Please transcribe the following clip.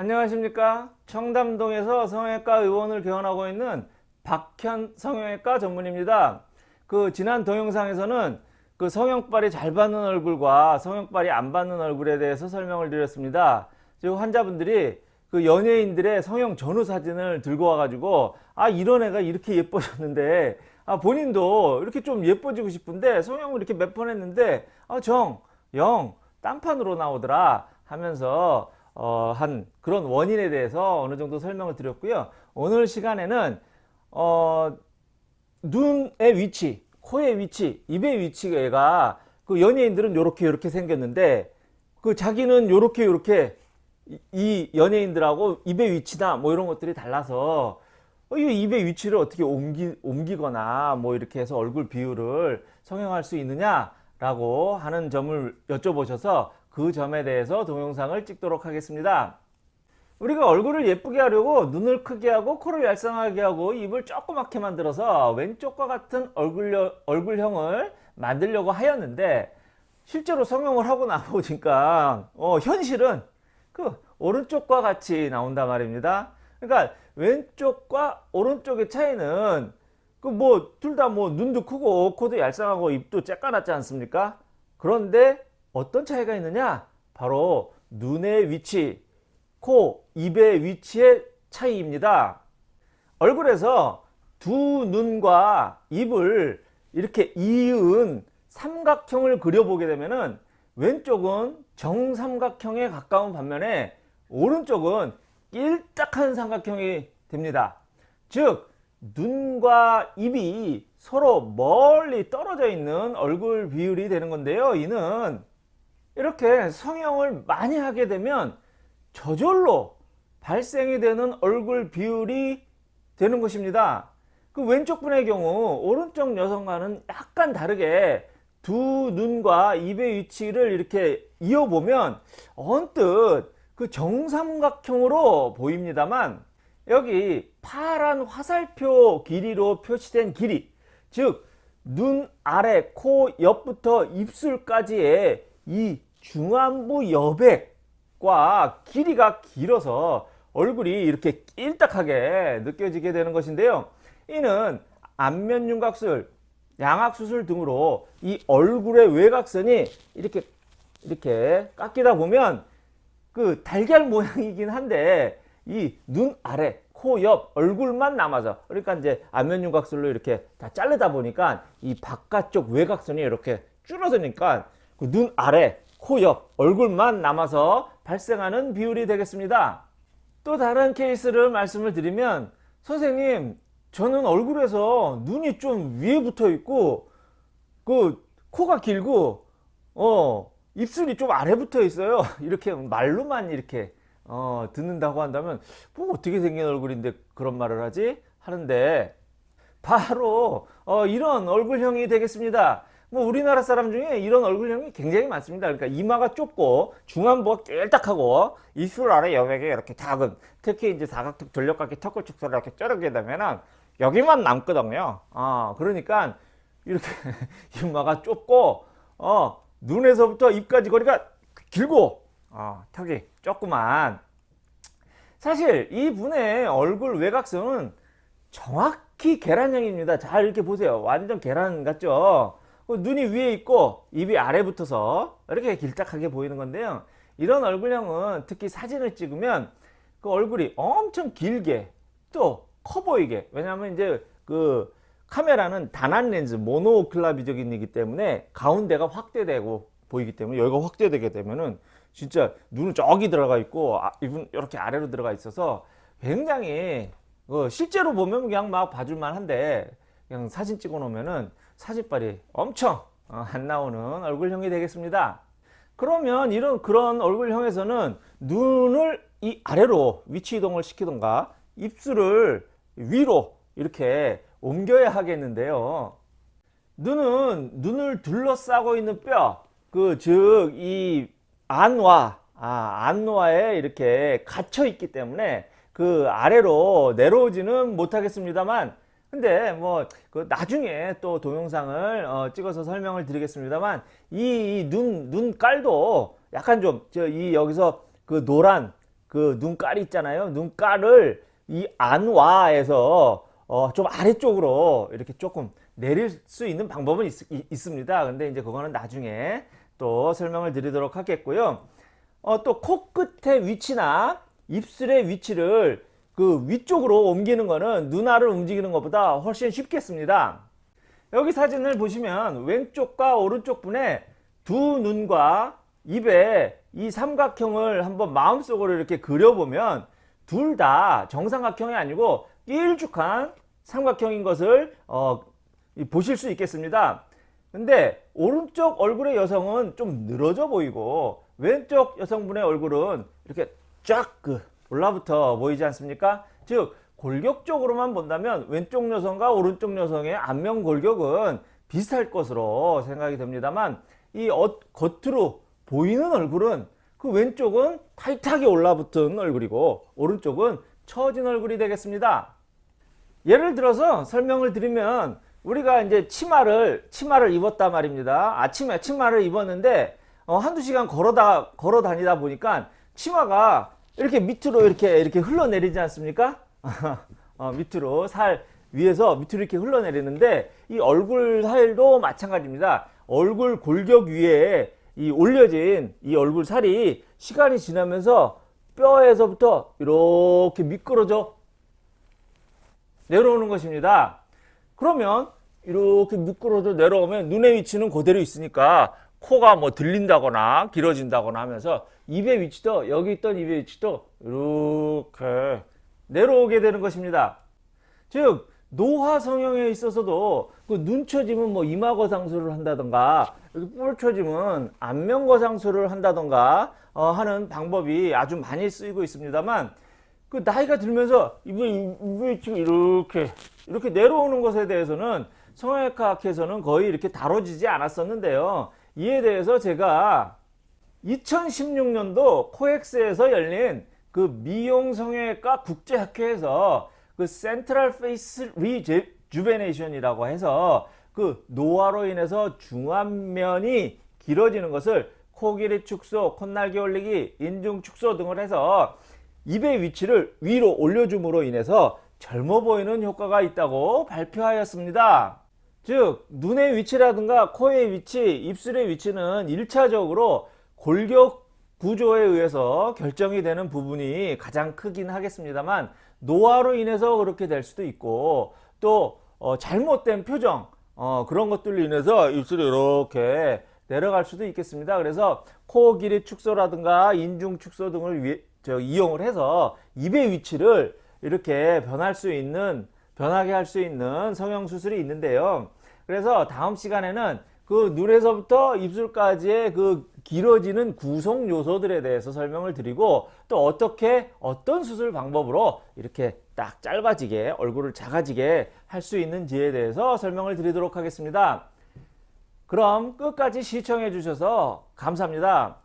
안녕하십니까? 청담동에서 성형외과 의원을 개원하고 있는 박현 성형외과 전문입니다. 그 지난 동영상에서는 그 성형발이 잘 받는 얼굴과 성형발이 안 받는 얼굴에 대해서 설명을 드렸습니다. 즉 환자분들이 그 연예인들의 성형 전후 사진을 들고 와 가지고 아 이런 애가 이렇게 예뻐졌는데 아 본인도 이렇게 좀 예뻐지고 싶은데 성형을 이렇게 몇 번 했는데 아정 영 딴판으로 나오더라 하면서 어, 한 그런 원인에 대해서 어느 정도 설명을 드렸고요. 오늘 시간에는 어, 눈의 위치, 코의 위치, 입의 위치가 그 연예인들은 요렇게 요렇게 생겼는데 그 자기는 요렇게 요렇게 이 연예인들하고 입의 위치나 뭐 이런 것들이 달라서 어, 이 입의 위치를 어떻게 옮기, 옮기거나 뭐 이렇게 해서 얼굴 비율을 성형할 수 있느냐 라고 하는 점을 여쭤보셔서 그 점에 대해서 동영상을 찍도록 하겠습니다. 우리가 얼굴을 예쁘게 하려고 눈을 크게 하고 코를 얄쌍하게 하고 입을 조그맣게 만들어서 왼쪽과 같은 얼굴, 얼굴형을 만들려고 하였는데 실제로 성형을 하고 나보니까 어, 현실은 그 오른쪽과 같이 나온단 말입니다. 그러니까 왼쪽과 오른쪽의 차이는 그 뭐 둘다뭐 눈도 크고 코도 얄쌍하고 입도 쬐까맣지 않습니까? 그런데 어떤 차이가 있느냐? 바로 눈의 위치, 코, 입의 위치의 차이입니다. 얼굴에서 두 눈과 입을 이렇게 이은 삼각형을 그려보게 되면은 왼쪽은 정삼각형에 가까운 반면에 오른쪽은 일딱한 삼각형이 됩니다. 즉 눈과 입이 서로 멀리 떨어져 있는 얼굴 비율이 되는 건데요. 이는 이렇게 성형을 많이 하게 되면 저절로 발생이 되는 얼굴 비율이 되는 것입니다. 그 왼쪽 분의 경우 오른쪽 여성과는 약간 다르게 두 눈과 입의 위치를 이렇게 이어보면 언뜻 그 정삼각형으로 보입니다만 여기 파란 화살표 길이로 표시된 길이 즉 눈 아래 코 옆부터 입술까지의 이 중안부 여백과 길이가 길어서 얼굴이 이렇게 낄딱하게 느껴지게 되는 것인데요. 이는 안면윤곽술, 양악수술 등으로 이 얼굴의 외곽선이 이렇게 이렇게 깎이다 보면 그 달걀 모양이긴 한데 이 눈 아래 코 옆 얼굴만 남아서 그러니까 이제 안면윤곽술로 이렇게 다 자르다 보니까 이 바깥쪽 외곽선이 이렇게 줄어드니까 그 눈 아래 코 옆 얼굴만 남아서 발생하는 비율이 되겠습니다. 또 다른 케이스를 말씀을 드리면 선생님 저는 얼굴에서 눈이 좀 위에 붙어 있고 그 코가 길고 어 입술이 좀 아래 붙어 있어요. 이렇게 말로만 이렇게 어 듣는다고 한다면 뭐 어떻게 생긴 얼굴인데 그런 말을 하지? 하는데 바로 어 이런 얼굴형이 되겠습니다 뭐 우리나라 사람 중에 이런 얼굴형이 굉장히 많습니다. 그러니까 이마가 좁고 중안부가 깨딱하고 입술 아래 여백이 이렇게 작은 특히 이제 사각턱 전력각기 턱을 축소를 이렇게 쩌르게 되면은 여기만 남거든요. 어, 그러니까 이렇게 이마가 좁고 어, 눈에서부터 입까지 거리가 길고 어, 턱이 조그만 사실 이 분의 얼굴 외곽선은 정확히 계란형입니다. 잘 이렇게 보세요. 완전 계란 같죠? 그 눈이 위에 있고 입이 아래 붙어서 이렇게 길딱하게 보이는 건데요. 이런 얼굴형은 특히 사진을 찍으면 그 얼굴이 엄청 길게 또 커 보이게. 왜냐하면 이제 그 카메라는 단한 렌즈 모노클라비적인이기 때문에 가운데가 확대되고 보이기 때문에 여기가 확대되게 되면은 진짜 눈은 저기 들어가 있고 아, 입은 이렇게 아래로 들어가 있어서 굉장히 어, 실제로 보면 그냥 막 봐줄만 한데 그냥 사진 찍어 놓으면은 사진빨이 엄청 어, 안 나오는 얼굴형이 되겠습니다. 그러면 이런 그런 얼굴형에서는 눈을 이 아래로 위치 이동을 시키던가 입술을 위로 이렇게 옮겨야 하겠는데요. 눈은 눈을 둘러싸고 있는 뼈, 그 즉 이 안와 아, 안와에 이렇게 갇혀 있기 때문에 그 아래로 내려오지는 못하겠습니다만 근데 뭐 그 나중에 또 동영상을 어 찍어서 설명을 드리겠습니다만 이 눈 눈깔도 약간 좀 저 이 여기서 그 노란 그 눈깔이 있잖아요. 눈깔을 이 안와에서 어, 좀 아래쪽으로 이렇게 조금 내릴 수 있는 방법은 있, 습니다 근데 이제 그거는 나중에 또 설명을 드리도록 하겠고요. 어, 또 코끝의 위치나 입술의 위치를 그 위쪽으로 옮기는 거는 눈알을 움직이는 것보다 훨씬 쉽겠습니다. 여기 사진을 보시면 왼쪽과 오른쪽 분에 두 눈과 입에 이 삼각형을 한번 마음속으로 이렇게 그려보면 둘 다 정삼각형이 아니고 길쭉한 삼각형인 것을 어, 보실 수 있겠습니다. 근데 오른쪽 얼굴의 여성은 좀 늘어져 보이고 왼쪽 여성분의 얼굴은 이렇게 쫙 그 올라붙어 보이지 않습니까? 즉 골격적으로만 본다면 왼쪽 여성과 오른쪽 여성의 안면 골격은 비슷할 것으로 생각이 됩니다만 이 어, 겉으로 보이는 얼굴은 그 왼쪽은 타이트하게 올라붙은 얼굴이고 오른쪽은 처진 얼굴이 되겠습니다. 예를 들어서 설명을 드리면 우리가 이제 치마를 치마를 입었단 말입니다. 아침에 치마를 입었는데 어, 한두 시간 걸어다 걸어 다니다 보니까 치마가 이렇게 밑으로 이렇게 이렇게 흘러내리지 않습니까? 어, 밑으로 살 위에서 밑으로 이렇게 흘러내리는데 이 얼굴 살도 마찬가지입니다. 얼굴 골격 위에 이 올려진 이 얼굴 살이 시간이 지나면서 뼈에서부터 이렇게 미끄러져 내려오는 것입니다. 그러면 이렇게 미끄러져 내려오면 눈의 위치는 그대로 있으니까 코가 뭐 들린다거나 길어진다거나 하면서 입의 위치도 여기 있던 입의 위치도 이렇게 내려오게 되는 것입니다. 즉 노화 성형에 있어서도 그 눈 처짐은 뭐 이마거상술을 한다던가 뿔처짐은 안면거상술을 한다던가 어, 하는 방법이 아주 많이 쓰이고 있습니다만 그 나이가 들면서 입의 위치가 이렇게 이렇게 내려오는 것에 대해서는 성형외과학에서는 거의 이렇게 다뤄지지 않았었는데요. 이에 대해서 제가 2016년도 코엑스에서 열린 그 미용 성형외과 국제학회에서 그 central face rejuvenation이라고 해서 그 노화로 인해서 중안면이 길어지는 것을 코 길이 축소, 콧날개 올리기, 인중 축소 등을 해서 입의 위치를 위로 올려줌으로 인해서 젊어 보이는 효과가 있다고 발표하였습니다. 즉 눈의 위치라든가 코의 위치, 입술의 위치는 1차적으로 골격 구조에 의해서 결정이 되는 부분이 가장 크긴 하겠습니다만 노화로 인해서 그렇게 될 수도 있고 또 어, 잘못된 표정 어, 그런 것들로 인해서 입술이 이렇게 내려갈 수도 있겠습니다. 그래서 코 길이 축소라든가 인중 축소 등을 위, 저, 이용을 해서 입의 위치를 이렇게 변할 수 있는 변하게 할 수 있는 성형 수술이 있는데요. 그래서 다음 시간에는 그 눈에서부터 입술까지의 그 길어지는 구성 요소들에 대해서 설명을 드리고 또 어떻게 어떤 수술 방법으로 이렇게 딱 짧아지게 얼굴을 작아지게 할 수 있는지에 대해서 설명을 드리도록 하겠습니다. 그럼 끝까지 시청해 주셔서 감사합니다.